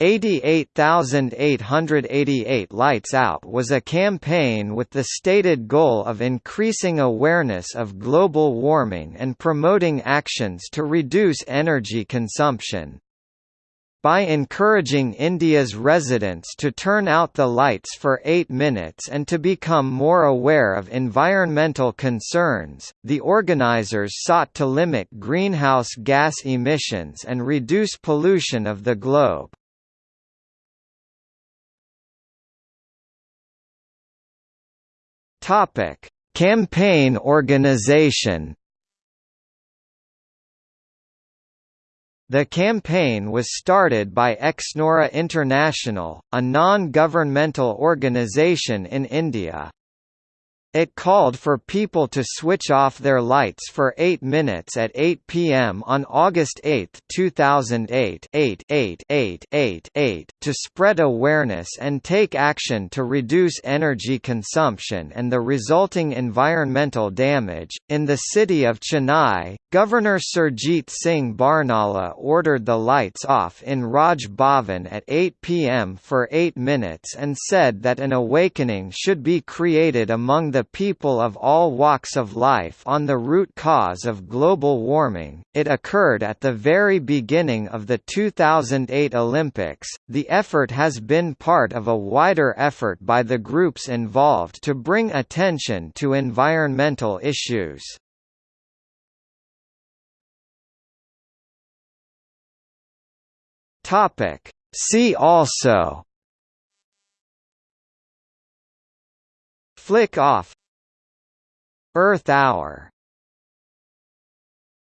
88,888 Lights Out was a campaign with the stated goal of increasing awareness of global warming and promoting actions to reduce energy consumption. By encouraging India's residents to turn out the lights for eight minutes and to become more aware of environmental concerns, the organizers sought to limit greenhouse gas emissions and reduce pollution of the globe. Topic: Campaign organization. The campaign was started by Exnora International, a non-governmental organization in India. It called for people to switch off their lights for 8 minutes at 8 p.m. on August 8, 2008 8, 8, 8, 8, 8, to spread awareness and take action to reduce energy consumption and the resulting environmental damage. In the city of Chennai, Governor Surjit Singh Barnala ordered the lights off in Raj Bhavan at 8 p.m. for 8 minutes and said that an awakening should be created among the the people of all walks of life on the root cause of global warming. It occurred at the very beginning of the 2008 Olympics. The effort has been part of a wider effort by the groups involved to bring attention to environmental issues. Topic See also Flick off. Earth Hour